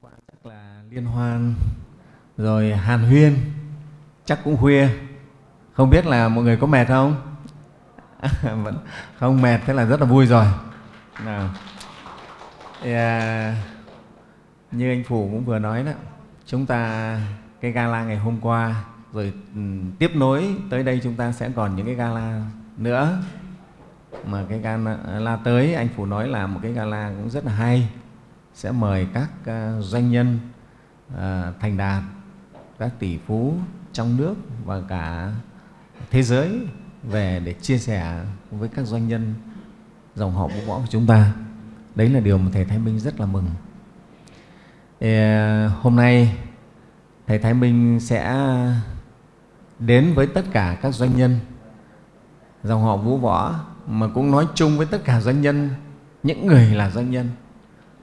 qua chắc là liên hoan, rồi hàn huyên, chắc cũng khuya. Không biết là mọi người có mệt không? Vẫn không mệt, thế là rất là vui rồi. Nào. Yeah. À, như anh phủ cũng vừa nói đó, chúng ta, cái gala ngày hôm qua, rồi ừ, tiếp nối tới đây chúng ta sẽ còn những cái gala nữa. Mà cái gala à, tới, anh phủ nói là một cái gala cũng rất là hay sẽ mời các ờ, doanh nhân ờ, thành đạt các tỷ phú trong nước và cả thế giới về để chia sẻ với các doanh nhân dòng họ vũ võ của chúng ta. Đấy là điều mà thầy thái minh rất là mừng. Thì, ờ, hôm nay thầy thái minh sẽ đến với tất cả các doanh nhân dòng họ vũ võ mà cũng nói chung với tất cả doanh nhân những người là doanh nhân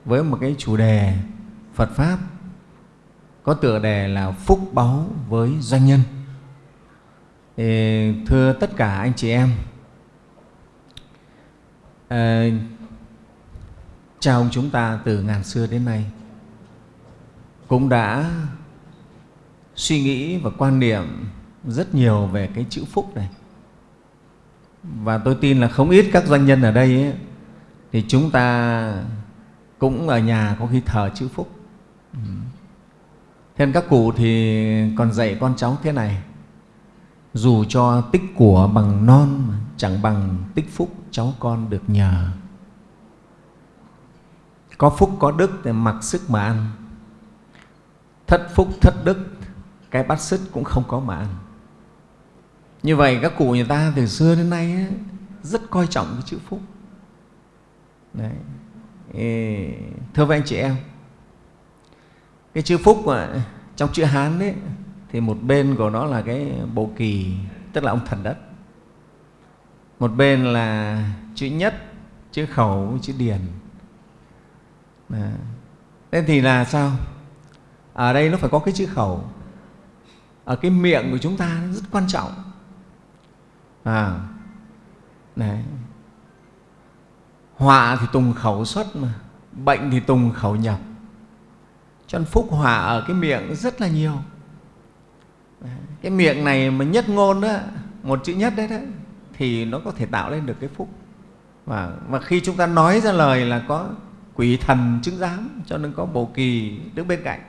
với một cái chủ đề Phật Pháp có tựa đề là Phúc Báu với Doanh Nhân. Thì thưa tất cả anh chị em, ờ, à, cha ông chúng ta từ ngàn xưa đến nay cũng đã suy nghĩ và quan niệm rất nhiều về cái chữ phúc này. Và tôi tin là không ít các doanh nhân ở đây ấy, thì chúng ta cũng ở nhà có khi thờ chữ phúc. Ừ. thế nên các cụ thì còn dạy con cháu thế này. Dù cho tích của bằng non chẳng bằng tích phúc cháu con được nhờ. Có phúc có đức thì mặc sức mà ăn. Thất phúc thất đức cái bát sức cũng không có mà ăn. Như vậy các cụ người ta từ xưa đến nay ấy, rất coi trọng cái chữ phúc. Đấy thưa với anh chị em, cái chữ phúc mà, trong chữ hán đấy thì một bên của nó là cái bộ kỳ, tức là ông thần đất. Một bên là chữ nhất, chữ khẩu chữ điền. Thế thì là sao? Ở đây nó phải có cái chữ khẩu. Ở cái miệng của chúng ta rất quan trọng. À này họa thì tùng khẩu xuất mà bệnh thì tùng khẩu nhập. Cho nên phúc họa ở cái miệng rất là nhiều. Cái miệng này mà nhất ngôn đó một chữ nhất đấy đó thì nó có thể tạo lên được cái phúc. Và, và khi chúng ta nói ra lời là có quỷ thần chứng giám cho nên có bồ kỳ đứng bên cạnh.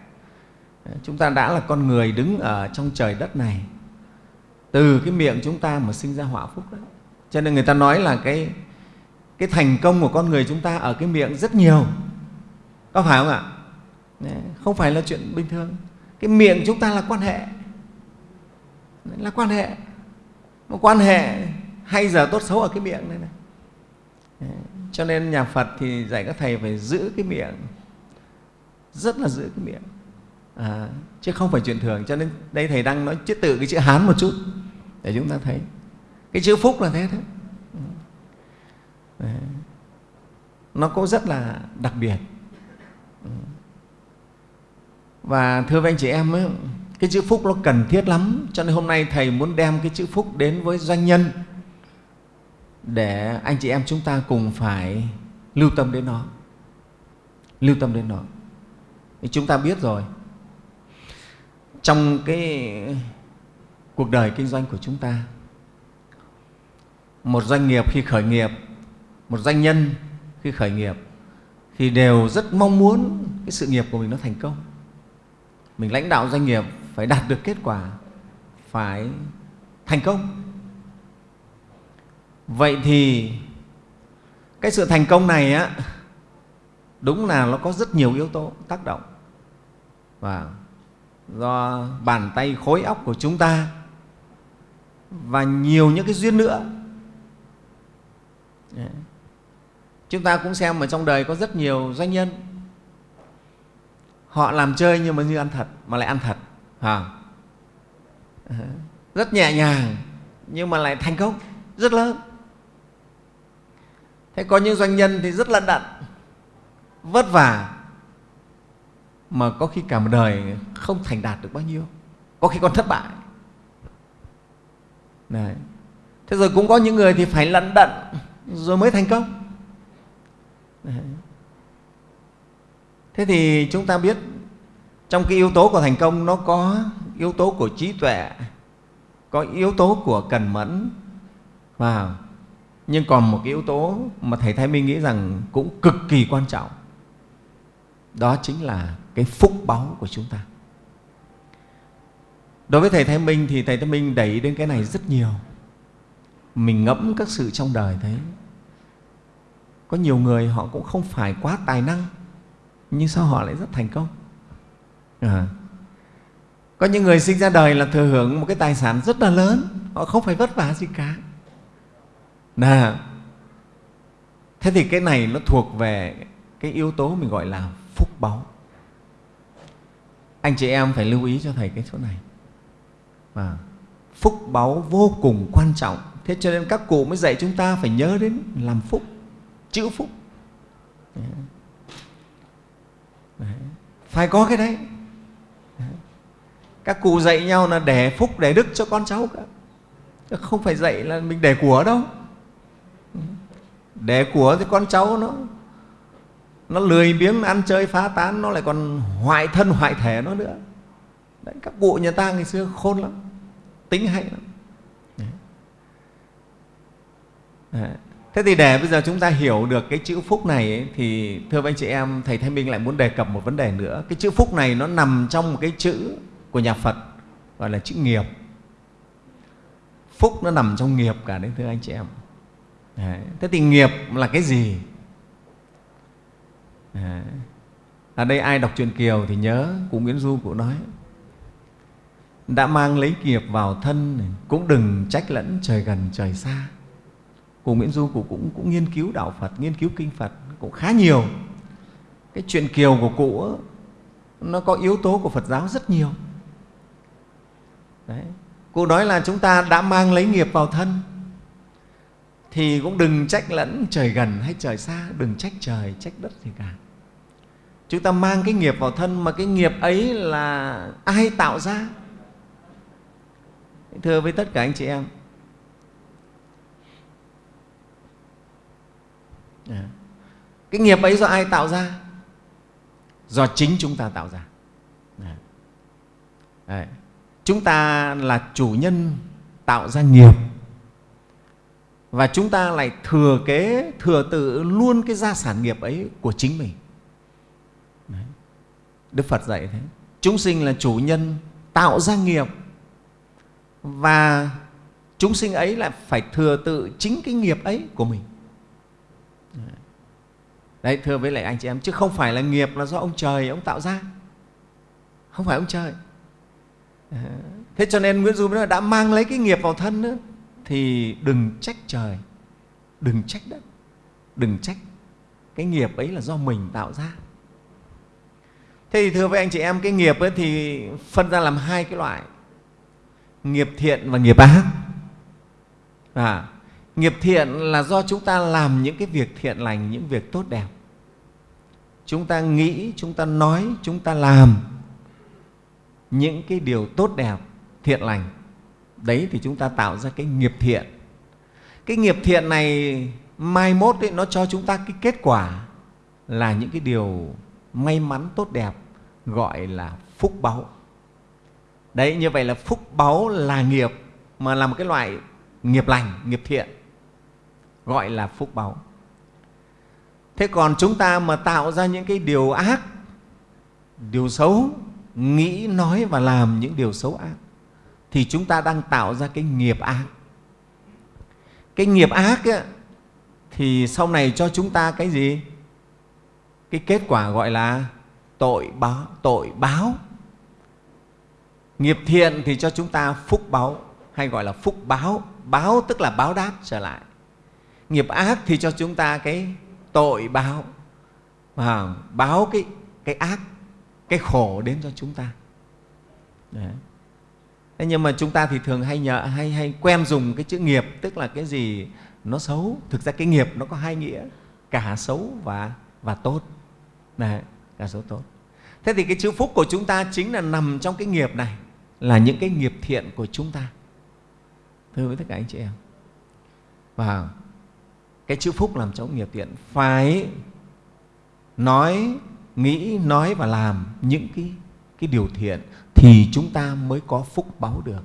Chúng ta đã là con người đứng ở trong trời đất này. Từ cái miệng chúng ta mà sinh ra họa phúc đấy cho nên người ta nói là cái cái thành công của con người chúng ta ở cái miệng rất nhiều. Có phải không ạ? Không phải là chuyện bình thường. Cái miệng chúng ta là quan hệ. Là quan hệ. Một quan hệ hay giờ tốt xấu ở cái miệng này này. Cho nên nhà Phật thì dạy các thầy phải giữ cái miệng. Rất là giữ cái miệng. À, chứ không phải chuyện thường. Cho nên đây thầy đang nói chữ tự cái chữ Hán một chút để chúng ta thấy. Cái chữ phúc là thế thôi Đấy. nó cũng rất là đặc biệt. Và thưa với anh chị em ấy, cái chữ phúc nó cần thiết lắm. Cho nên hôm nay thầy muốn đem cái chữ phúc đến với doanh nhân để anh chị em chúng ta cùng phải lưu tâm đến nó. Lưu tâm đến nó. Thì chúng ta biết rồi. Trong cái cuộc đời kinh doanh của chúng ta một doanh nghiệp khi khởi nghiệp một doanh nhân khi khởi nghiệp, thì đều rất mong muốn cái sự nghiệp của mình nó thành công. Mình lãnh đạo doanh nghiệp phải đạt được kết quả, phải thành công. Vậy thì cái sự thành công này á, đúng là nó có rất nhiều yếu tố tác động. Và do bàn tay khối óc của chúng ta và nhiều những cái duyên nữa chúng ta cũng xem mà trong đời có rất nhiều doanh nhân họ làm chơi nhưng mà như ăn thật, mà lại ăn thật à. rất nhẹ nhàng, nhưng mà lại thành công, rất lớn thế có những doanh nhân thì rất lận đận, vất vả, mà có khi cả một đời không thành đạt được bao nhiêu, có khi còn thất bại Đấy. thế rồi cũng có những người thì phải lận đận rồi mới thành công thế thì chúng ta biết trong cái yếu tố của thành công nó có yếu tố của trí tuệ, có yếu tố của cần mẫn và nhưng còn một cái yếu tố mà thầy thái minh nghĩ rằng cũng cực kỳ quan trọng, đó chính là cái phúc báu của chúng ta. Đối với thầy thái minh thì thầy thái minh đẩy đến cái này rất nhiều. Mình ngẫm các sự trong đời thấy có nhiều người họ cũng không phải quá tài năng nhưng sao họ lại rất thành công? À. có những người sinh ra đời là thừa hưởng một cái tài sản rất là lớn họ không phải vất vả gì cả. Nè thế thì cái này nó thuộc về cái yếu tố mình gọi là phúc báu. Anh chị em phải lưu ý cho thầy cái chỗ này. À, phúc báu vô cùng quan trọng. Thế cho nên các cụ mới dạy chúng ta phải nhớ đến làm phúc chữ phúc đấy. phải có cái đấy các cụ dạy nhau là để phúc để đức cho con cháu cả không phải dạy là mình để của đâu để của thì con cháu nó nó lười biếng ăn chơi phá tán nó lại còn hoại thân hoại thể nó nữa đấy, các cụ nhà ta ngày xưa khôn lắm tính hay lắm đấy. Đấy thế thì để bây giờ chúng ta hiểu được cái chữ phúc này ấy, thì thưa anh chị em thầy Thanh Minh lại muốn đề cập một vấn đề nữa. Cái chữ phúc này nó nằm trong một cái chữ của nhà Phật gọi là chữ nghiệp. Phúc nó nằm trong nghiệp cả đấy thưa anh chị em. Đấy. thế thì nghiệp là cái gì? Đấy. ở đây ai đọc truyện kiều thì nhớ cụ nguyễn du cụ nói đã mang lấy nghiệp vào thân cũng đừng trách lẫn trời gần trời xa cụ nguyễn du cụ cũng, cũng nghiên cứu đạo phật nghiên cứu kinh phật cũng khá nhiều cái chuyện kiều của cụ nó có yếu tố của phật giáo rất nhiều Đấy. Cụ nói là chúng ta đã mang lấy nghiệp vào thân thì cũng đừng trách lẫn trời gần hay trời xa, đừng trách trời, trách đất gì cả. Chúng ta mang cái nghiệp vào thân mà cái nghiệp ấy là ai tạo ra? Thưa với tất cả anh chị em, cái nghiệp ấy do ai tạo ra? Do chính chúng ta tạo ra. Đấy. Chúng ta là chủ nhân tạo ra nghiệp. Và chúng ta lại thừa kế thừa tự luôn cái gia sản nghiệp ấy của chính mình. Đấy. đức phật dạy thế. Chúng sinh là chủ nhân tạo ra nghiệp. Và chúng sinh ấy lại phải thừa tự chính cái nghiệp ấy của mình đấy thưa với lại anh chị em chứ không phải là nghiệp là do ông trời ông tạo ra. Không phải ông trời. Thế cho nên nguyễn du nói đã mang lấy cái nghiệp vào thân nữa, thì đừng trách trời đừng trách đất đừng trách cái nghiệp ấy là do mình tạo ra. Thế thì thưa với anh chị em cái nghiệp ấy thì phân ra làm hai cái loại nghiệp thiện và nghiệp ác. À, nghiệp thiện là do chúng ta làm những cái việc thiện lành những việc tốt đẹp. Chúng ta nghĩ chúng ta nói chúng ta làm những cái điều tốt đẹp thiện lành. Đấy thì chúng ta tạo ra cái nghiệp thiện. Cái nghiệp thiện này mai mốt ấy, nó cho chúng ta cái kết quả là những cái điều may mắn tốt đẹp gọi là phúc báu. Đấy như vậy là phúc báu là nghiệp mà là một cái loại nghiệp lành nghiệp thiện gọi là phúc báu thế còn chúng ta mà tạo ra những cái điều ác điều xấu nghĩ nói và làm những điều xấu ác thì chúng ta đang tạo ra cái nghiệp ác. Cái nghiệp ác ấy, thì sau này cho chúng ta cái gì? Cái kết quả gọi là tội báo tội báo. Nghiệp thiện thì cho chúng ta phúc báo hay gọi là phúc báo. Báo tức là báo đáp trở lại nghiệp ác thì cho chúng ta cái tội báo. À, báo cái cái ác cái khổ đến cho chúng ta. Đấy. Thế nhưng mà chúng ta thì thường hay nhờ hay hay quen dùng cái chữ nghiệp tức là cái gì nó xấu. Thực ra cái nghiệp nó có hai nghĩa cả xấu và và tốt. Đấy, cả xấu tốt. Thế thì cái chữ phúc của chúng ta chính là nằm trong cái nghiệp này là những cái nghiệp thiện của chúng ta. Thưa với tất cả anh chị em. Và cái chữ phúc làm cho nghiệp thiện phải nói, nghĩ, nói và làm những cái cái điều thiện thì chúng ta mới có phúc báo được.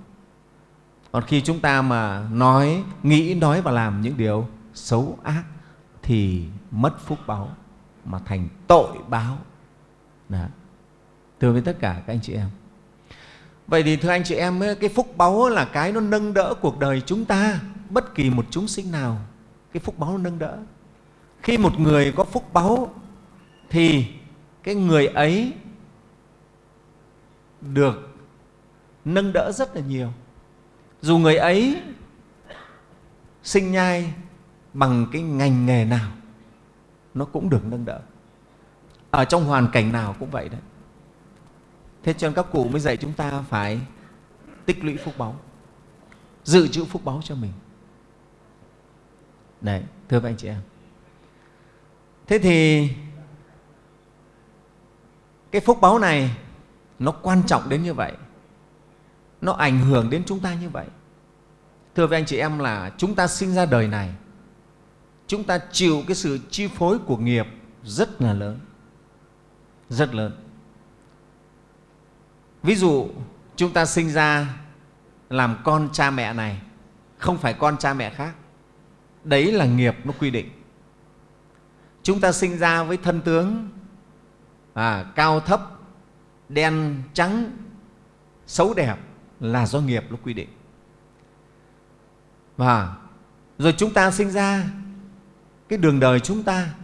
Còn khi chúng ta mà nói, nghĩ, nói và làm những điều xấu ác thì mất phúc báo mà thành tội báo. Đó. thưa với tất cả các anh chị em. Vậy thì thưa anh chị em, cái phúc báu là cái nó nâng đỡ cuộc đời chúng ta, bất kỳ một chúng sinh nào cái phúc báu nó nâng đỡ. Khi một người có phúc báu thì cái người ấy được nâng đỡ rất là nhiều. Dù người ấy sinh nhai bằng cái ngành nghề nào, nó cũng được nâng đỡ. Ở trong hoàn cảnh nào cũng vậy đấy. Thế cho nên các cụ mới dạy chúng ta phải tích lũy phúc báu dự trữ phúc báu cho mình đấy, thưa các anh chị em. Thế thì cái phúc báu này nó quan trọng đến như vậy, nó ảnh hưởng đến chúng ta như vậy. Thưa với anh chị em là chúng ta sinh ra đời này, chúng ta chịu cái sự chi phối của nghiệp rất là lớn, rất lớn. Ví dụ chúng ta sinh ra làm con cha mẹ này, không phải con cha mẹ khác đấy là nghiệp nó quy định. Chúng ta sinh ra với thân tướng à, cao thấp đen trắng xấu đẹp là do nghiệp nó quy định. Và rồi chúng ta sinh ra cái đường đời chúng ta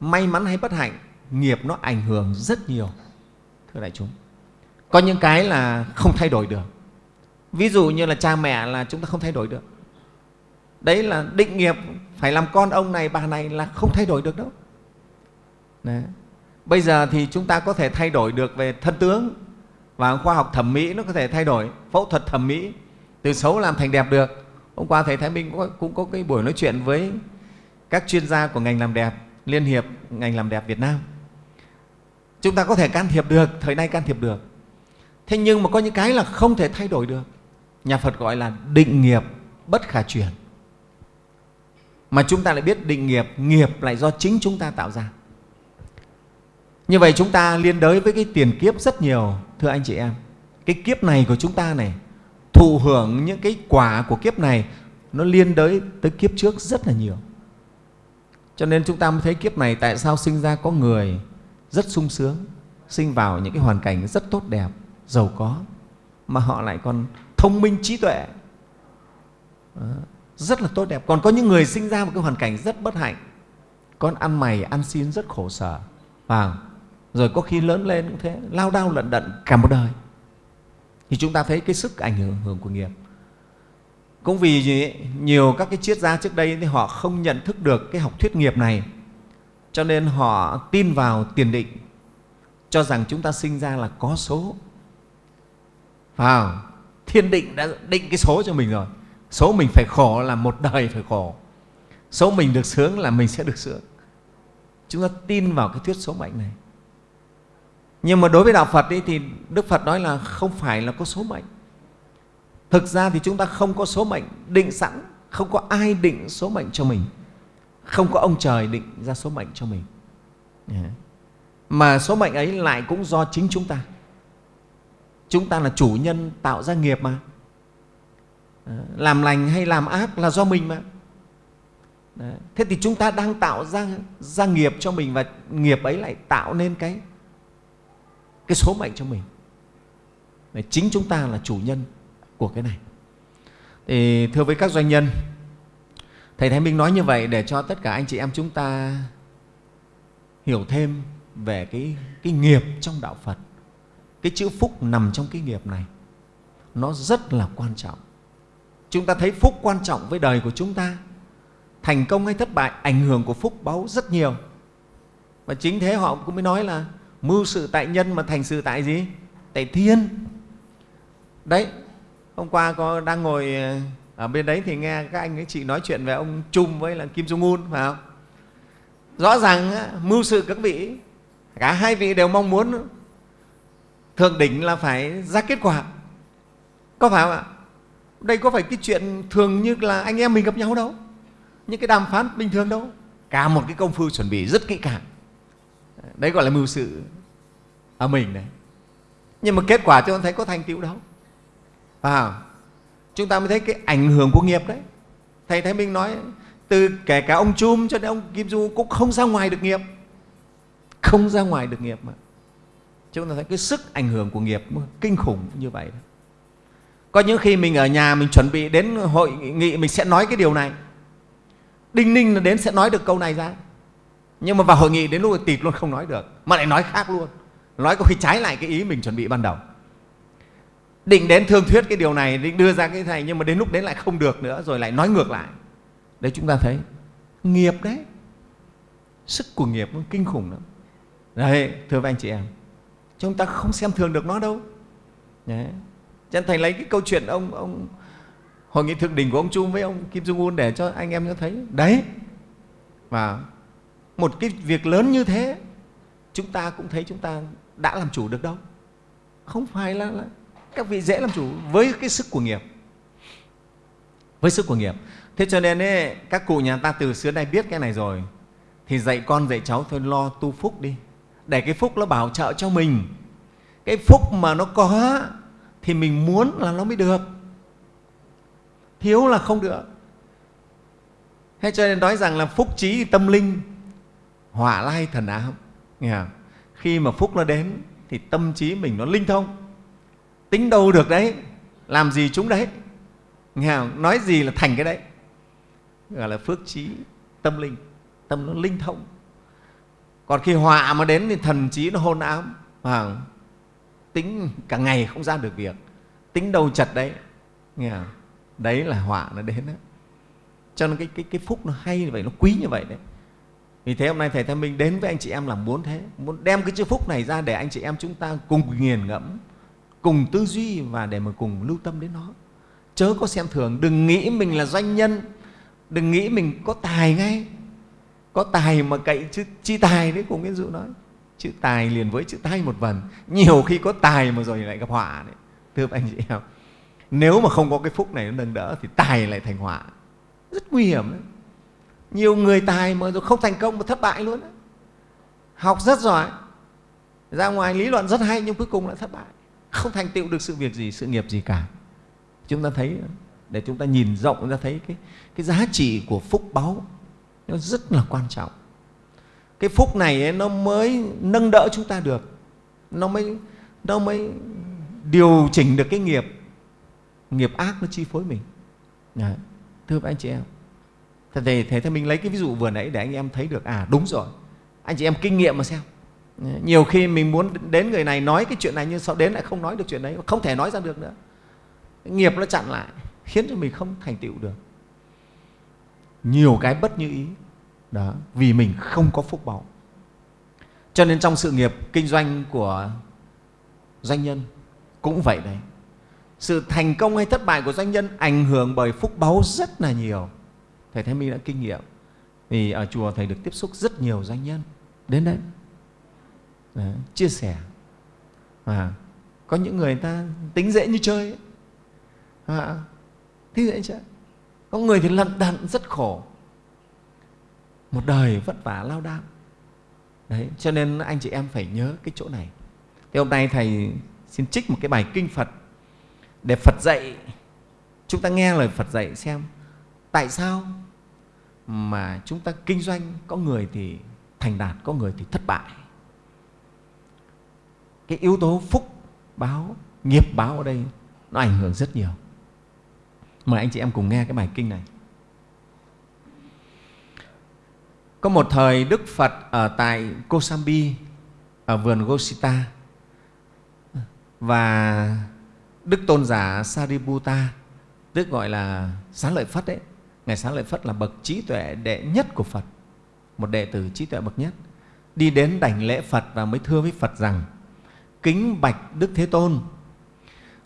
may mắn hay bất hạnh nghiệp nó ảnh hưởng rất nhiều thưa đại chúng. Có những cái là không thay đổi được. Ví dụ như là cha mẹ là chúng ta không thay đổi được đấy là định nghiệp phải làm con ông này bà này là không thay đổi được đâu. Đấy. bây giờ thì chúng ta có thể thay đổi được về thân tướng và khoa học thẩm mỹ nó có thể thay đổi phẫu thuật thẩm mỹ từ xấu làm thành đẹp được. Hôm qua thầy thái minh cũng có, cũng có cái buổi nói chuyện với các chuyên gia của ngành làm đẹp liên hiệp ngành làm đẹp việt nam. Chúng ta có thể can thiệp được thời nay can thiệp được. Thế nhưng mà có những cái là không thể thay đổi được. Nhà phật gọi là định nghiệp bất khả chuyển mà chúng ta lại biết định nghiệp nghiệp lại do chính chúng ta tạo ra. Như vậy chúng ta liên đới với cái tiền kiếp rất nhiều, thưa anh chị em. Cái kiếp này của chúng ta này, thụ hưởng những cái quả của kiếp này, nó liên đới tới kiếp trước rất là nhiều. Cho nên chúng ta mới thấy kiếp này tại sao sinh ra có người rất sung sướng, sinh vào những cái hoàn cảnh rất tốt đẹp, giàu có, mà họ lại còn thông minh trí tuệ rất là tốt đẹp. Còn có những người sinh ra một cái hoàn cảnh rất bất hạnh. Con ăn mày ăn xin rất khổ sở. Và rồi có khi lớn lên cũng thế lao đao lận đận cả một đời. Thì chúng ta thấy cái sức ảnh hưởng, hưởng của nghiệp. Cũng vì gì nhiều các cái triết gia trước đây thì họ không nhận thức được cái học thuyết nghiệp này. Cho nên họ tin vào tiền định cho rằng chúng ta sinh ra là có số. Vào thiên định đã định cái số cho mình rồi số mình phải khổ là một đời phải khổ. Số mình được sướng là mình sẽ được sướng. Chúng ta tin vào cái thuyết số mệnh này. Nhưng mà đối với đạo phật ấy, thì đức phật nói là không phải là có số mệnh. Thực ra thì chúng ta không có số mệnh định sẵn không có ai định số mệnh cho mình. Không có ông trời định ra số mệnh cho mình. Mà số mệnh ấy lại cũng do chính chúng ta. Chúng ta là chủ nhân tạo ra nghiệp mà. Ờ, làm lành hay làm ác là do mình mà. Đấy. thế thì chúng ta đang tạo ra ra nghiệp cho mình và nghiệp ấy lại tạo nên cái cái số mệnh cho mình. Đấy, chính chúng ta là chủ nhân của cái này. Thì thưa với các doanh nhân thầy thái minh nói như vậy để cho tất cả anh chị em chúng ta hiểu thêm về cái, cái nghiệp trong đạo phật. Cái chữ phúc nằm trong cái nghiệp này nó rất là quan trọng chúng ta thấy phúc quan trọng với đời của chúng ta. Thành công hay thất bại, ảnh hưởng của phúc báu rất nhiều. Và chính thế họ cũng mới nói là mưu sự tại nhân mà thành sự tại gì? Tại thiên. Đấy, hôm qua có đang ngồi ờ, ở bên đấy thì nghe các anh các chị nói chuyện về ông Trung với là Kim Jong Un, phải không? Rõ ràng mưu sự các vị, cả hai vị đều mong muốn thượng đỉnh là phải ra kết quả. Có phải không ạ? Đây có phải cái chuyện thường như là anh em mình gặp nhau đâu? Những cái đàm phán bình thường đâu? Cả một cái công phu chuẩn bị rất kỹ càng. Đấy gọi là mưu sự ở mình đấy. Nhưng mà kết quả chúng ta thấy có thành tựu đâu. À, chúng ta mới thấy cái ảnh hưởng của nghiệp đấy. Thầy thái minh nói từ kể cả ông chum cho đến ông kim du cũng không ra ngoài được nghiệp. Không ra ngoài được nghiệp mà. Chúng ta thấy cái sức ảnh hưởng của nghiệp kinh khủng như vậy có những khi mình ở nhà mình chuẩn bị đến hội nghị, mình sẽ nói cái điều này. Đinh ninh là đến sẽ nói được câu này ra. Nhưng mà vào hội nghị đến lúc tịt luôn không nói được, mà lại nói khác luôn. Nói có khi trái lại cái ý mình chuẩn bị ban đầu. Định đến thương thuyết cái điều này, định đưa ra cái này, nhưng mà đến lúc đến lại không được nữa, rồi lại nói ngược lại. Đấy, chúng ta thấy nghiệp đấy. Sức của nghiệp nó kinh khủng lắm. Đấy, thưa các anh chị em, chúng ta không xem thường được nó đâu. Đấy chân thành lấy cái câu chuyện ông ông hội nghị thượng đỉnh của ông Trung với ông Kim Jong Un để cho anh em nó thấy. Đấy và một cái việc lớn như thế chúng ta cũng thấy chúng ta đã làm chủ được đâu. Không phải là, là các vị dễ làm chủ với cái sức của nghiệp. Với sức của nghiệp. Thế cho nên ấy, các cụ nhà ta từ xưa nay biết cái này rồi. Thì dạy con dạy cháu thôi lo tu phúc đi. Để cái phúc nó bảo trợ cho mình. Cái phúc mà nó có thì mình muốn là nó mới được. Thiếu là không được. Thế cho nên nói rằng là phúc trí tâm linh hỏa lai thần ám. Nghe không? khi mà phúc nó đến thì tâm trí mình nó linh thông. Tính đâu được đấy? Làm gì chúng đấy? Nghe không? nói gì là thành cái đấy? Gọi là phước trí tâm linh. Tâm nó linh thông. Còn khi họa mà đến thì thần trí nó hôn ám. À, tính cả ngày không ra được việc tính đầu chật đấy. Nghe không? đấy là họa nó đến đó. cho nên cái, cái, cái phúc nó hay như vậy nó quý như vậy đấy. Vì thế hôm nay thầy Thanh Minh đến với anh chị em là muốn thế muốn đem cái chữ phúc này ra để anh chị em chúng ta cùng nghiền ngẫm cùng tư duy và để mà cùng lưu tâm đến nó. Chớ có xem thường đừng nghĩ mình là doanh nhân đừng nghĩ mình có tài ngay. Có tài mà cậy chứ chi tài đấy cùng cái dụ nói chữ tài liền với chữ tay một vần nhiều khi có tài mà rồi lại gặp họa đấy. Thưa anh chị em nếu mà không có cái phúc này nó nâng đỡ thì tài lại thành họa. Rất nguy hiểm đấy. Nhiều người tài mà rồi không thành công mà thất bại luôn đấy. học rất giỏi ra ngoài lý luận rất hay nhưng cuối cùng lại thất bại. Không thành tựu được sự việc gì sự nghiệp gì cả. Chúng ta thấy để chúng ta nhìn rộng chúng ta thấy cái, cái giá trị của phúc báu nó rất là quan trọng cái phúc này ấy, nó mới nâng đỡ chúng ta được. Nó mới nó mới điều chỉnh được cái nghiệp nghiệp ác nó chi phối mình. Đấy. thưa anh chị em thế thì thế thì mình lấy cái ví dụ vừa nãy để anh em thấy được à đúng rồi. Anh chị em kinh nghiệm mà xem. Nhiều khi mình muốn đến người này nói cái chuyện này nhưng sau đến lại không nói được chuyện đấy không thể nói ra được nữa. Nghiệp nó chặn lại khiến cho mình không thành tựu được. Nhiều cái bất như ý đó vì mình không có phúc báu cho nên trong sự nghiệp kinh doanh của doanh nhân cũng vậy đấy. Sự thành công hay thất bại của doanh nhân ảnh hưởng bởi phúc báu rất là nhiều. Thầy thái minh đã kinh nghiệm vì ở chùa thầy được tiếp xúc rất nhiều doanh nhân. Đến đấy, đấy chia sẻ. À, có những người ta tính dễ như chơi ấy. À, thế dễ chơi. Có người thì lận đận rất khổ một đời vất vả, lao đao. Đấy, cho nên anh chị em phải nhớ cái chỗ này. Thì hôm nay thầy xin trích một cái bài kinh phật để phật dạy. Chúng ta nghe lời phật dạy xem, tại sao mà chúng ta kinh doanh có người thì thành đạt, có người thì thất bại? Cái yếu tố phúc báo, nghiệp báo ở đây nó ảnh hưởng rất nhiều. Mời anh chị em cùng nghe cái bài kinh này. Có một thời đức phật ở tại kosambi, ở vườn gosita. Và đức tôn giả sariputta tức gọi là xá lợi phất đấy ngài xá lợi phất là bậc trí tuệ đệ nhất của phật, một đệ tử trí tuệ bậc nhất. Đi đến đảnh lễ phật và mới thưa với phật rằng, kính bạch đức thế tôn,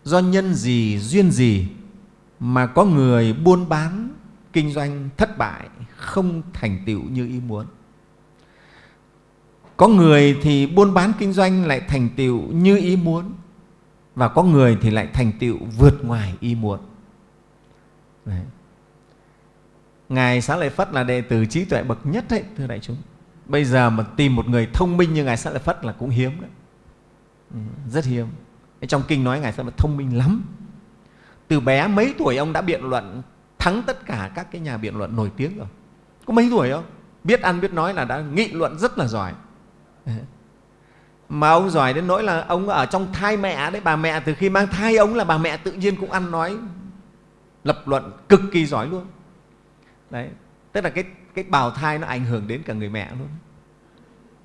do nhân gì, duyên gì mà có người buôn bán kinh doanh thất bại không thành tựu như ý muốn. Có người thì buôn bán kinh doanh lại thành tựu như ý muốn và có người thì lại thành tựu vượt ngoài ý muốn. Đấy. ngài xá lợi phất là đệ tử trí tuệ bậc nhất đấy thưa đại chúng. Bây giờ mà tìm một người thông minh như ngài xá lợi phất là cũng hiếm đấy. Ừ, rất hiếm. Trong kinh nói ngài rất là thông minh lắm. Từ bé mấy tuổi ông đã biện luận thắng tất cả các cái nhà biện luận nổi tiếng rồi. Có mấy tuổi không? Biết ăn biết nói là đã nghị luận rất là giỏi. Mà ông giỏi đến nỗi là ông ở trong thai mẹ đấy, bà mẹ từ khi mang thai ông là bà mẹ tự nhiên cũng ăn nói, lập luận cực kỳ giỏi luôn. Đấy. Tức là cái cái bào thai nó ảnh hưởng đến cả người mẹ luôn.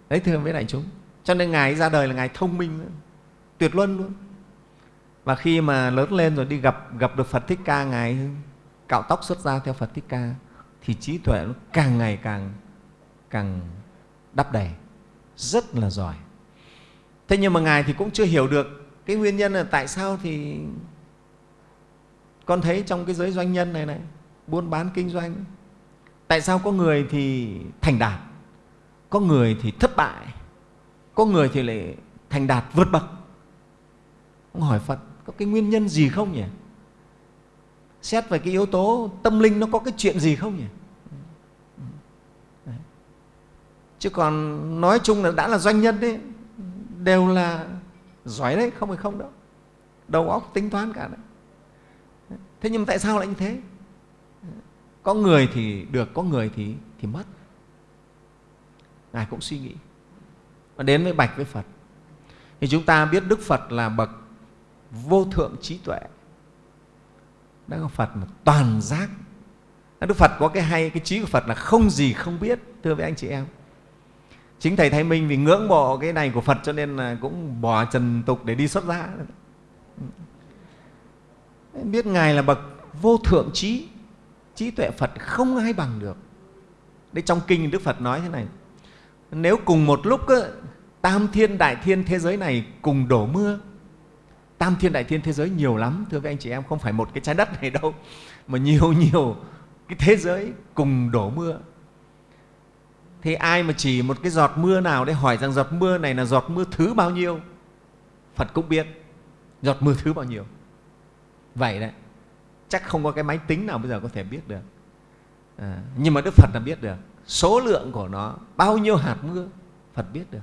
Đấy, thưa với đại chúng. Cho nên ngài ra đời là ngài thông minh tuyệt luân luôn. Và khi mà lớn lên rồi đi gặp gặp được phật thích ca, ngài cạo tóc xuất ra theo phật thích ca, thì trí tuệ nó càng ngày càng càng đắp đầy, rất là giỏi. Thế nhưng mà ngài thì cũng chưa hiểu được cái nguyên nhân là tại sao thì con thấy trong cái giới doanh nhân này này, buôn bán kinh doanh, tại sao có người thì thành đạt, có người thì thất bại, có người thì lại thành đạt vượt bậc? Ông hỏi phật, có cái nguyên nhân gì không nhỉ? Xét về cái yếu tố tâm linh nó có cái chuyện gì không nhỉ? Chứ còn nói chung là đã là doanh nhân đấy, đều là giỏi đấy, không phải không đâu. Đầu óc tính toán cả đấy. Thế nhưng mà tại sao lại như thế? Có người thì được, có người thì thì mất. Ngài cũng suy nghĩ. Và đến với bạch với phật. Thì chúng ta biết đức phật là bậc vô thượng trí tuệ đó là phật là toàn giác. Đức phật có cái hay, cái trí của phật là không gì không biết, thưa với anh chị em. Chính thầy thái minh vì ngưỡng mộ cái này của phật cho nên là cũng bỏ trần tục để đi xuất gia. Biết ngài là bậc vô thượng trí trí tuệ phật không ai bằng được. Đấy, trong kinh đức phật nói thế này, nếu cùng một lúc tam thiên đại thiên thế giới này cùng đổ mưa tam thiên đại thiên thế giới nhiều lắm. Thưa với anh chị em không phải một cái trái đất này đâu mà nhiều nhiều cái thế giới cùng đổ mưa. Thì ai mà chỉ một cái giọt mưa nào để hỏi rằng giọt mưa này là giọt mưa thứ bao nhiêu? Phật cũng biết giọt mưa thứ bao nhiêu. Vậy đấy chắc không có cái máy tính nào bây giờ có thể biết được. À, nhưng mà đức phật là biết được số lượng của nó bao nhiêu hạt mưa phật biết được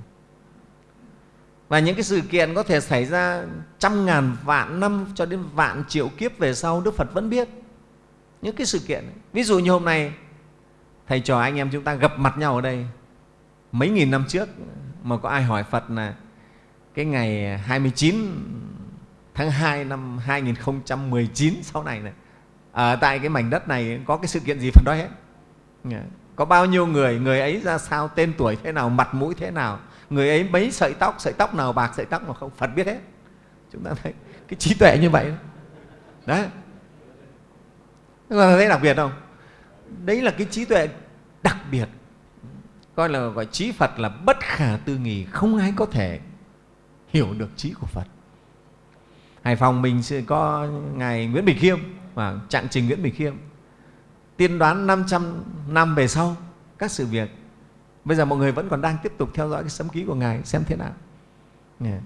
và những cái sự kiện có thể xảy ra trăm ngàn vạn năm cho đến vạn triệu kiếp về sau, đức phật vẫn biết những cái sự kiện. Ví dụ như hôm nay, thầy trò anh em chúng ta gặp mặt nhau ở đây mấy nghìn năm trước, mà có ai hỏi phật là cái ngày 29 tháng 2 năm 2019 sau này này, ở tại cái mảnh đất này có cái sự kiện gì Phật nói hết? Có bao nhiêu người người ấy ra sao, tên tuổi thế nào, mặt mũi thế nào? Người ấy mấy sợi tóc sợi tóc nào bạc, sợi tóc nào không? Phật biết hết. Chúng ta thấy cái trí tuệ như vậy. Đấy. Ta thấy đặc biệt không? Đấy là cái trí tuệ đặc biệt. Coi là gọi trí Phật là bất khả tư nghì không ai có thể hiểu được trí của Phật. Hải Phòng mình sẽ có Ngài Nguyễn Bình Khiêm, và trạng trình Nguyễn Bình Khiêm. Tiên đoán 500 năm về sau, các sự việc bây giờ mọi người vẫn còn đang tiếp tục theo dõi cái sấm ký của Ngài xem thế nào yeah.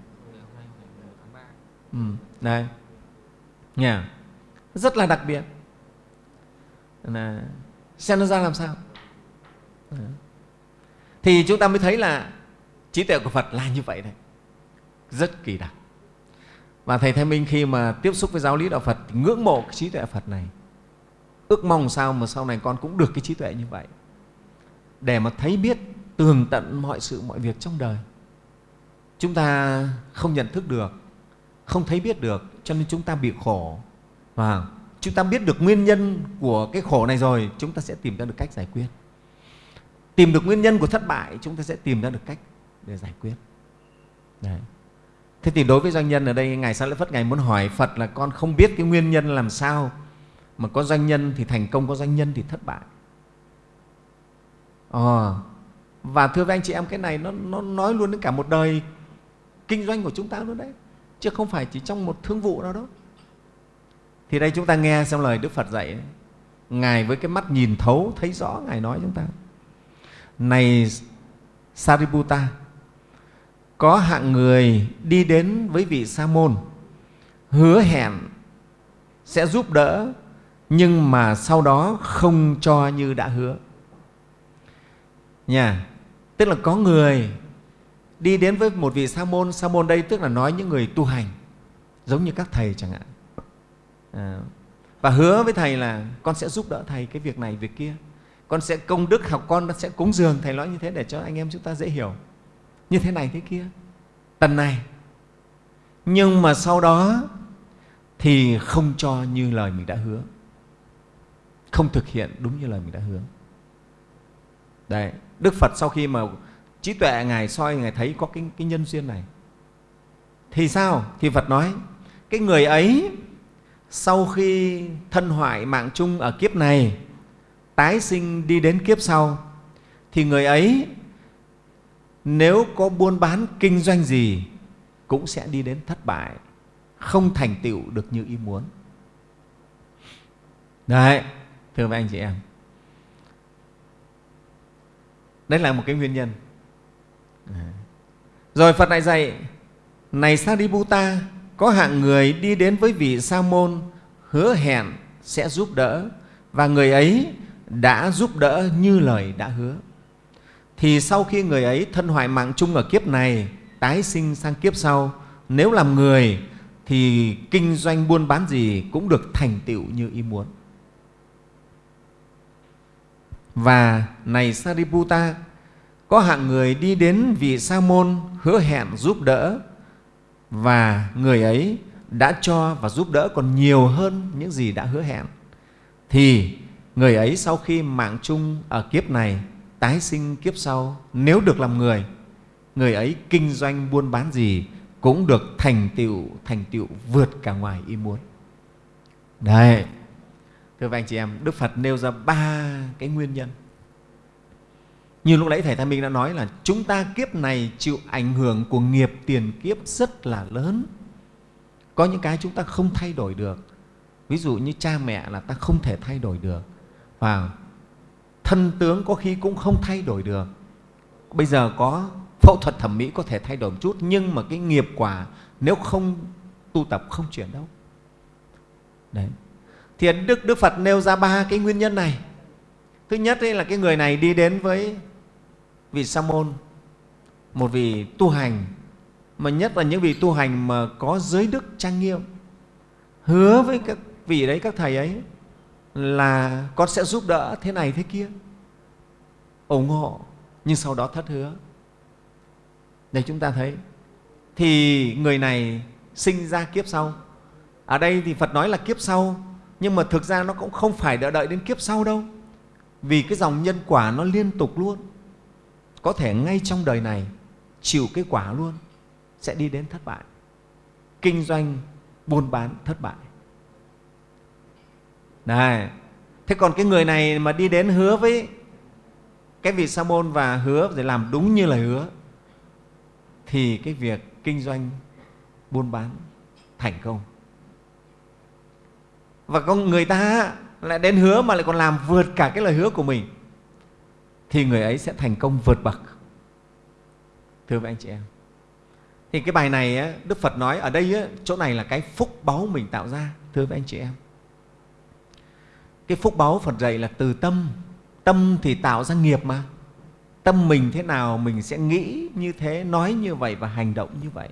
ừ, đây yeah. rất là đặc biệt là xem nó ra làm sao thì chúng ta mới thấy là trí tuệ của Phật là như vậy đấy rất kỳ đặc và Thầy Thái Minh khi mà tiếp xúc với giáo lý Đạo Phật thì ngưỡng mộ cái trí tuệ Phật này. Ước mong sao mà sau này con cũng được cái trí tuệ như vậy. Để mà thấy biết tường tận mọi sự, mọi việc trong đời. Chúng ta không nhận thức được, không thấy biết được, cho nên chúng ta bị khổ. Và chúng ta biết được nguyên nhân của cái khổ này rồi, chúng ta sẽ tìm ra được cách giải quyết. Tìm được nguyên nhân của thất bại, chúng ta sẽ tìm ra được cách để giải quyết. Đấy. Thế thì đối với doanh nhân ở đây, Ngài Sa Lợi Phất Ngài muốn hỏi Phật là con không biết cái nguyên nhân làm sao mà có doanh nhân thì thành công, có doanh nhân thì thất bại. À, và thưa với anh chị em, cái này nó, nó nói luôn đến cả một đời kinh doanh của chúng ta luôn đấy, chứ không phải chỉ trong một thương vụ nào đó. Thì đây chúng ta nghe xem lời Đức Phật dạy, Ngài với cái mắt nhìn thấu, thấy rõ, Ngài nói chúng ta. Này Sariputta, có hạng người đi đến với vị sa môn hứa hẹn sẽ giúp đỡ nhưng mà sau đó không cho như đã hứa nha tức là có người đi đến với một vị sa môn sa môn đây tức là nói những người tu hành giống như các thầy chẳng hạn. À, và hứa với thầy là con sẽ giúp đỡ thầy cái việc này việc kia. Con sẽ công đức học con sẽ cúng dường thầy nói như thế để cho anh em chúng ta dễ hiểu. Như thế này thế kia. Tần này. Nhưng mà sau đó thì không cho như lời mình đã hứa. Không thực hiện đúng như lời mình đã hứa đấy đức phật sau khi mà trí tuệ ngài soi ngài thấy có cái, cái nhân duyên này. Thì sao? Thì phật nói cái người ấy sau khi thân hoại mạng chung ở kiếp này tái sinh đi đến kiếp sau thì người ấy nếu có buôn bán kinh doanh gì cũng sẽ đi đến thất bại không thành tựu được như ý muốn. Đấy thưa với anh chị em đấy là một cái nguyên nhân. Rồi phật lại dạy, này sariputta có hạng người đi đến với vị sa môn hứa hẹn sẽ giúp đỡ, và người ấy đã giúp đỡ như lời đã hứa. Thì sau khi người ấy thân hoại mạng chung ở kiếp này, tái sinh sang kiếp sau, nếu làm người thì kinh doanh buôn bán gì cũng được thành tựu như ý muốn và này Sariputta, có hạng người đi đến vị sa môn hứa hẹn giúp đỡ, và người ấy đã cho và giúp đỡ còn nhiều hơn những gì đã hứa hẹn. Thì người ấy sau khi mạng chung ở kiếp này, tái sinh kiếp sau, nếu được làm người người ấy kinh doanh buôn bán gì cũng được thành tựu thành tựu vượt cả ngoài ý muốn. Đấy thưa các anh chị em đức phật nêu ra ba cái nguyên nhân như lúc nãy Thầy Thanh Minh đã nói là chúng ta kiếp này chịu ảnh hưởng của nghiệp tiền kiếp rất là lớn. Có những cái chúng ta không thay đổi được. Ví dụ như cha mẹ là ta không thể thay đổi được. Và thân tướng có khi cũng không thay đổi được. Bây giờ có phẫu thuật thẩm mỹ có thể thay đổi một chút, nhưng mà cái nghiệp quả nếu không tu tập không chuyển đâu. Đấy. Thì Đức, Đức Phật nêu ra ba cái nguyên nhân này. Thứ nhất ấy là cái người này đi đến với vị sa môn một vị tu hành mà nhất là những vị tu hành mà có giới đức trang nghiêm. Hứa với các vị đấy các thầy ấy là con sẽ giúp đỡ thế này thế kia. Ủng hộ nhưng sau đó thất hứa. Để chúng ta thấy thì người này sinh ra kiếp sau. Ở đây thì phật nói là kiếp sau nhưng mà thực ra nó cũng không phải đợi đợi đến kiếp sau đâu. Vì cái dòng nhân quả nó liên tục luôn. Có thể ngay trong đời này chịu cái quả luôn sẽ đi đến thất bại. Kinh doanh buôn bán thất bại. Này, thế còn cái người này mà đi đến hứa với cái vị sa môn và hứa để làm đúng như lời hứa thì cái việc kinh doanh buôn bán thành công và con người ta lại đến hứa mà lại còn làm vượt cả cái lời hứa của mình. Thì người ấy sẽ thành công vượt bậc. Thưa với anh chị em. Thì cái bài này đức phật nói ở đây chỗ này là cái phúc báu mình tạo ra. Thưa với anh chị em. Cái phúc báu phật dạy là từ tâm. Tâm thì tạo ra nghiệp mà. Tâm mình thế nào mình sẽ nghĩ như thế, nói như vậy và hành động như vậy.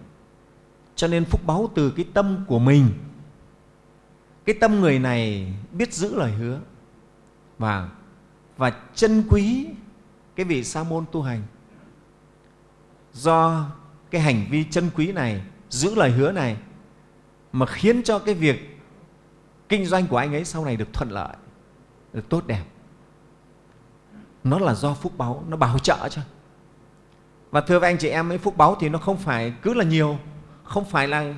Cho nên phúc báu từ cái tâm của mình cái tâm người này biết giữ lời hứa. Và và chân quý cái vị sa môn tu hành. Do cái hành vi chân quý này, giữ lời hứa này, mà khiến cho cái việc kinh doanh của anh ấy sau này được thuận lợi, được tốt đẹp. Nó là do phúc báu nó bảo trợ cho và thưa với anh chị em ấy, phúc báu thì nó không phải cứ là nhiều, không phải là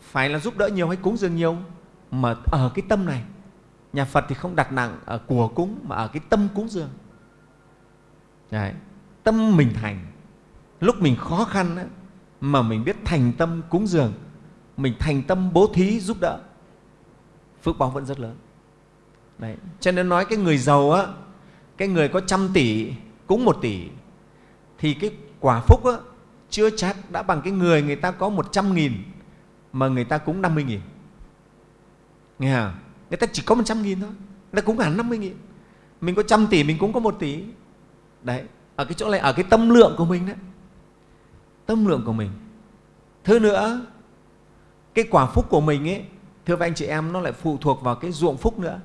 phải là giúp đỡ nhiều hay cúng dường nhiều mà ở cái tâm này nhà phật thì không đặt nặng ở của cúng mà ở cái tâm cúng dường Đấy. Tâm mình thành Lúc mình khó khăn ấy, mà mình biết thành tâm cúng dường Mình thành tâm bố thí giúp đỡ Phước báo vẫn rất lớn Đấy. Cho nên nói cái người giàu á, Cái người có trăm tỷ cúng một tỷ Thì cái quả phúc á, chưa chắc đã bằng cái người người ta có một trăm nghìn Mà người ta cúng năm mươi nghìn Nghe không? Người ta chỉ có một trăm nghìn thôi. Người ta cúng hẳn năm mươi nghìn. Mình có trăm tỷ, mình cũng có một tỷ. Đấy, ở cái chỗ này, ở cái tâm lượng của mình đấy. Tâm lượng của mình. Thứ nữa, cái quả phúc của mình ấy, thưa với anh chị em, nó lại phụ thuộc vào cái ruộng phúc nữa.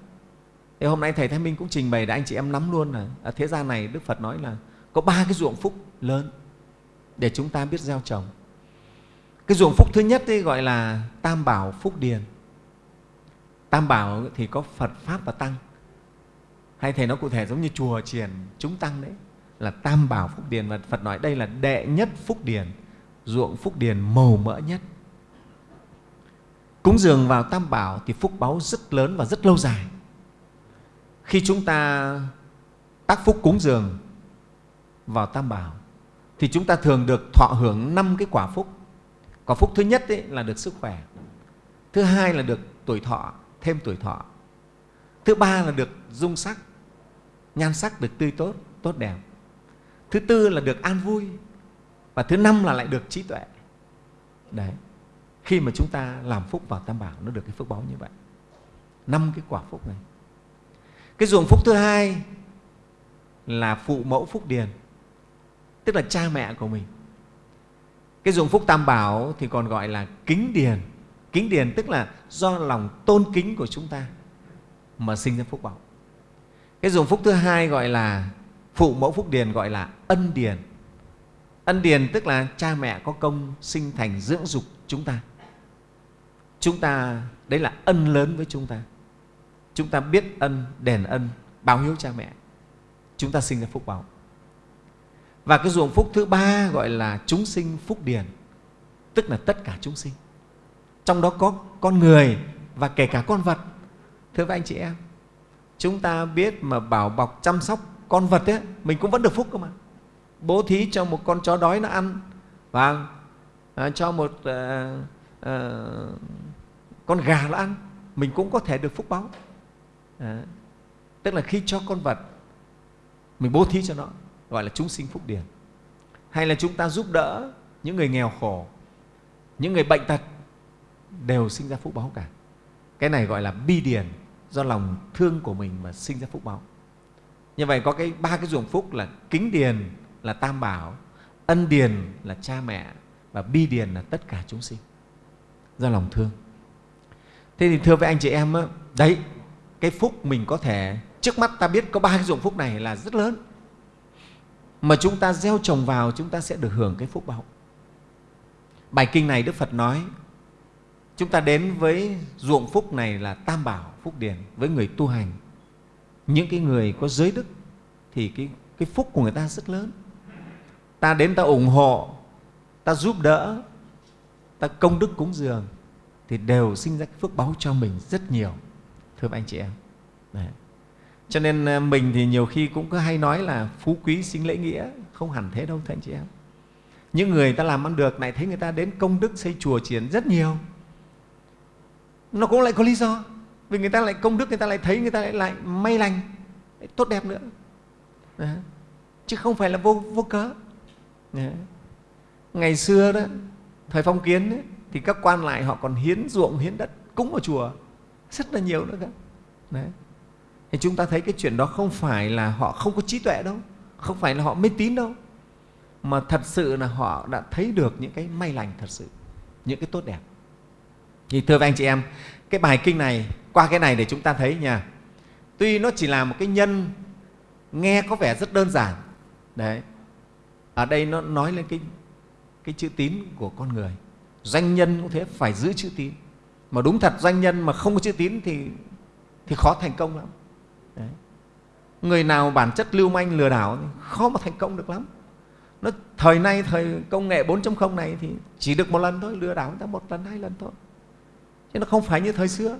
Thì hôm nay thầy thái minh cũng trình bày để anh chị em nắm luôn là ở thế gian này, đức phật nói là có ba cái ruộng phúc lớn để chúng ta biết gieo trồng. Cái ruộng phúc thứ nhất ấy gọi là tam bảo phúc điền tam bảo thì có phật pháp và tăng. Hay thầy nói cụ thể giống như chùa triền, chúng tăng đấy là tam bảo phúc điền và phật nói đây là đệ nhất phúc điền ruộng phúc điền màu mỡ nhất. Cúng dường vào tam bảo thì phúc báu rất lớn và rất lâu dài. Khi chúng ta tác phúc cúng dường vào tam bảo thì chúng ta thường được thọ hưởng năm cái quả phúc. Quả phúc thứ nhất ấy là được sức khỏe thứ hai là được tuổi thọ thêm tuổi thọ. Thứ ba là được dung sắc, nhan sắc được tươi tốt tốt đẹp. Thứ tư là được an vui, và thứ năm là lại được trí tuệ. Đấy, khi mà chúng ta làm phúc vào tam bảo, nó được cái phước báo như vậy. Năm cái quả phúc này. Cái ruộng phúc thứ hai là phụ mẫu phúc điền, tức là cha mẹ của mình. Cái ruộng phúc tam bảo thì còn gọi là kính điền kính điền, tức là do lòng tôn kính của chúng ta mà sinh ra phúc báo. Cái dùng phúc thứ hai gọi là, phụ mẫu phúc điền gọi là ân điền. Ân điền tức là cha mẹ có công sinh thành dưỡng dục chúng ta. Chúng ta, đấy là ân lớn với chúng ta. Chúng ta biết ân, đền ân, báo hiếu cha mẹ. Chúng ta sinh ra phúc báo. Và cái ruộng phúc thứ ba gọi là chúng sinh phúc điền, tức là tất cả chúng sinh trong đó có con người và kể cả con vật. Thưa với anh chị em chúng ta biết mà bảo bọc chăm sóc con vật ấy, mình cũng vẫn được phúc cơ mà. Bố thí cho một con chó đói nó ăn. Và à, cho một à, à, con gà nó ăn mình cũng có thể được phúc báo. À, tức là khi cho con vật mình bố thí cho nó gọi là chúng sinh phúc điển hay là chúng ta giúp đỡ những người nghèo khổ những người bệnh tật đều sinh ra phúc báo cả. Cái này gọi là bi điền do lòng thương của mình mà sinh ra phúc báo. Như vậy có cái ba cái ruộng phúc là kính điền là tam bảo, ân điền là cha mẹ và bi điền là tất cả chúng sinh do lòng thương. Thế thì thưa với anh chị em đấy, cái phúc mình có thể, trước mắt ta biết có ba cái ruộng phúc này là rất lớn. Mà chúng ta gieo trồng vào, chúng ta sẽ được hưởng cái phúc báo. Bài kinh này đức phật nói chúng ta đến với ruộng phúc này là tam bảo phúc điển với người tu hành. Những cái người có giới đức thì cái, cái phúc của người ta rất lớn. Ta đến ta ủng hộ ta giúp đỡ ta công đức cúng dường thì đều sinh ra cái phước báo cho mình rất nhiều thưa anh chị em. Đấy. cho nên ờ, mình thì nhiều khi cũng có hay nói là phú quý sinh lễ nghĩa không hẳn thế đâu thưa anh chị em. Những người ta làm ăn được lại thấy người ta đến công đức xây chùa triển rất nhiều nó cũng lại có lý do vì người ta lại công đức người ta lại thấy người ta lại, lại may lành lại tốt đẹp nữa Đấy. chứ không phải là vô, vô cớ Đấy. ngày xưa đó thời phong kiến ấy, thì các quan lại họ còn hiến ruộng hiến đất cúng ở chùa rất là nhiều nữa cơ Đấy. thì chúng ta thấy cái chuyện đó không phải là họ không có trí tuệ đâu không phải là họ mê tín đâu mà thật sự là họ đã thấy được những cái may lành thật sự những cái tốt đẹp thì thưa với anh chị em, cái bài kinh này, qua cái này để chúng ta thấy nha. Tuy nó chỉ là một cái nhân, nghe có vẻ rất đơn giản. Đấy. Ở đây nó nói lên cái cái chữ tín của con người. Doanh nhân cũng thế, phải giữ chữ tín. Mà đúng thật, doanh nhân mà không có chữ tín thì thì khó thành công lắm. Đấy. người nào bản chất lưu manh, lừa đảo thì khó mà thành công được lắm. Nó, thời nay, thời công nghệ 4.0 này thì chỉ được một lần thôi, lừa đảo người ta một lần, hai lần thôi chứ nó không phải như thời xưa.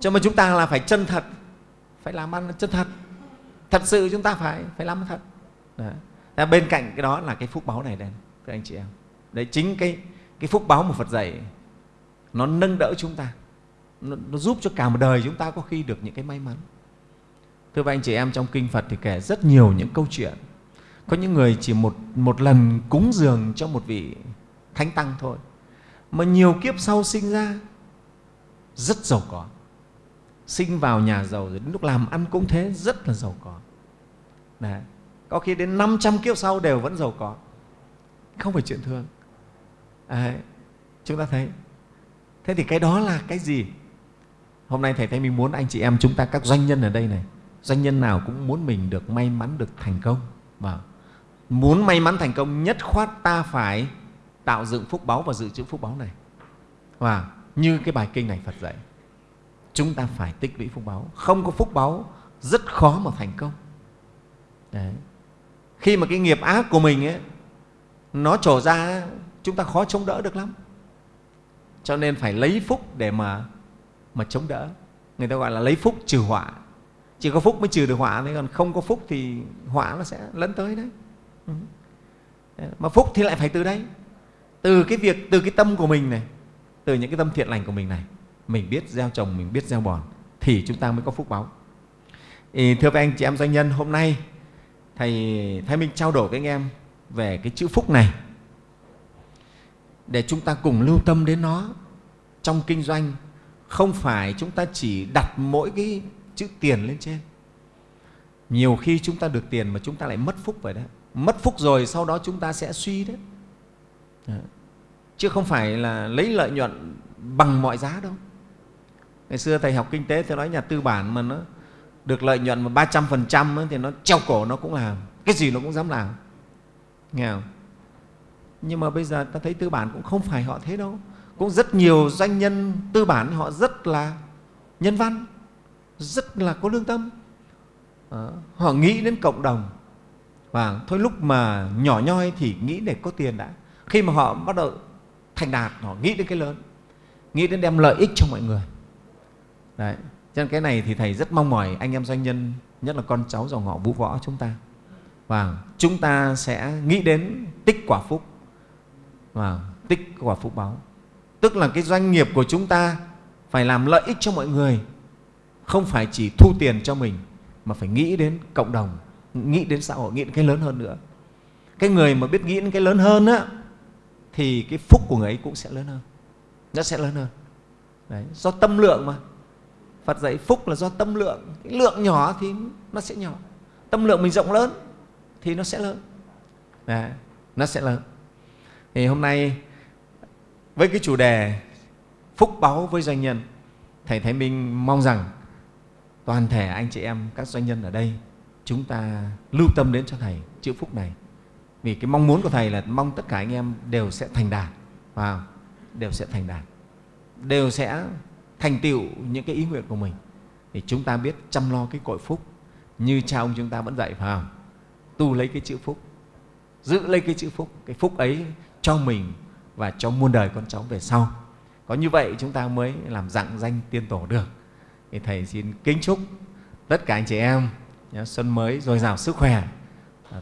Cho mà chúng ta là phải chân thật phải làm ăn chân thật. Thật sự chúng ta phải phải làm thật. Đấy. bên cạnh cái đó là cái phúc báo này đây các anh chị em. Đấy chính cái cái phúc báo mà Phật dạy nó nâng đỡ chúng ta. Nó, nó giúp cho cả một đời chúng ta có khi được những cái may mắn. Thưa các anh chị em trong kinh Phật thì kể rất nhiều những câu chuyện. Có những người chỉ một một lần cúng dường cho một vị thánh tăng thôi mà nhiều kiếp sau sinh ra, rất giàu có. Sinh vào nhà giàu rồi đến lúc làm ăn cũng thế, rất là giàu có. Đấy. có khi đến 500 kiếp sau đều vẫn giàu có. Không phải chuyện thường. Đấy. chúng ta thấy. Thế thì cái đó là cái gì? Hôm nay thầy thấy mình muốn anh chị em chúng ta, các doanh nhân ở đây này, doanh nhân nào cũng muốn mình được may mắn, được thành công. Và muốn may mắn thành công, nhất khoát ta phải tạo dựng phúc báu và dự trữ phúc báu này. Và như cái bài kinh này Phật dạy chúng ta phải tích lũy phúc báu. Không có phúc báu rất khó mà thành công. Đấy. khi mà cái nghiệp ác của mình ấy, nó trổ ra chúng ta khó chống đỡ được lắm. Cho nên phải lấy phúc để mà mà chống đỡ. Người ta gọi là lấy phúc trừ họa. Chỉ có phúc mới trừ được họa thế còn không có phúc thì họa nó sẽ lấn tới đấy. Ừ. mà phúc thì lại phải từ đây từ cái việc, từ cái tâm của mình này, từ những cái tâm thiện lành của mình này, mình biết gieo trồng, mình biết gieo bòn, thì chúng ta mới có phúc báu thì thưa các anh chị em doanh nhân, hôm nay thầy thái minh trao đổi với anh em về cái chữ phúc này. Để chúng ta cùng lưu tâm đến nó trong kinh doanh, không phải chúng ta chỉ đặt mỗi cái chữ tiền lên trên. Nhiều khi chúng ta được tiền mà chúng ta lại mất phúc vậy đấy. Mất phúc rồi sau đó chúng ta sẽ suy đấy. Dạ. chứ không phải là lấy lợi nhuận bằng mọi giá đâu. Ngày xưa thầy học kinh tế thầy nói nhà tư bản mà nó được lợi nhuận mà ba trăm phần trăm thì nó treo cổ nó cũng làm cái gì nó cũng dám làm. Nghe không? Nhưng mà bây giờ ta thấy tư bản cũng không phải họ thế đâu. Cũng rất nhiều doanh nhân tư bản họ rất là nhân văn rất là có lương tâm. À, họ nghĩ đến cộng đồng. Và thôi lúc mà nhỏ nhoi thì nghĩ để có tiền đã khi mà họ bắt đầu thành đạt, họ nghĩ đến cái lớn, nghĩ đến đem lợi ích cho mọi người. Đấy. cho nên cái này thì thầy rất mong mỏi anh em doanh nhân, nhất là con cháu dòng họ vũ võ chúng ta. Và chúng ta sẽ nghĩ đến tích quả phúc, và tích quả phúc báo. Tức là cái doanh nghiệp của chúng ta phải làm lợi ích cho mọi người, không phải chỉ thu tiền cho mình, mà phải nghĩ đến cộng đồng, nghĩ đến xã hội, nghĩ đến cái lớn hơn nữa. Cái người mà biết nghĩ đến cái lớn hơn á thì cái phúc của người ấy cũng sẽ lớn hơn. Nó sẽ lớn hơn. Đấy, do tâm lượng mà. Phật dạy phúc là do tâm lượng. Cái lượng nhỏ thì nó sẽ nhỏ. Tâm lượng mình rộng lớn thì nó sẽ lớn. Đấy, nó sẽ lớn. Thì hôm nay với cái chủ đề phúc báu với doanh nhân thầy thái minh mong rằng toàn thể anh chị em các doanh nhân ở đây chúng ta lưu tâm đến cho thầy chữ phúc này vì cái mong muốn của thầy là mong tất cả anh em đều sẽ thành đạt và đều sẽ thành đạt. Đều sẽ thành tựu những cái ý nguyện của mình. Thì chúng ta biết chăm lo cái cội phúc như cha ông chúng ta vẫn dạy, phải không? Tu lấy cái chữ phúc, giữ lấy cái chữ phúc, cái phúc ấy cho mình và cho muôn đời con cháu về sau. Có như vậy chúng ta mới làm dạng danh tiên tổ được. Thì thầy xin kính chúc tất cả anh chị em xuân mới dồi dào sức khỏe.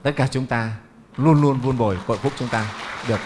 Tất cả chúng ta luôn luôn vun bồi cội phúc chúng ta được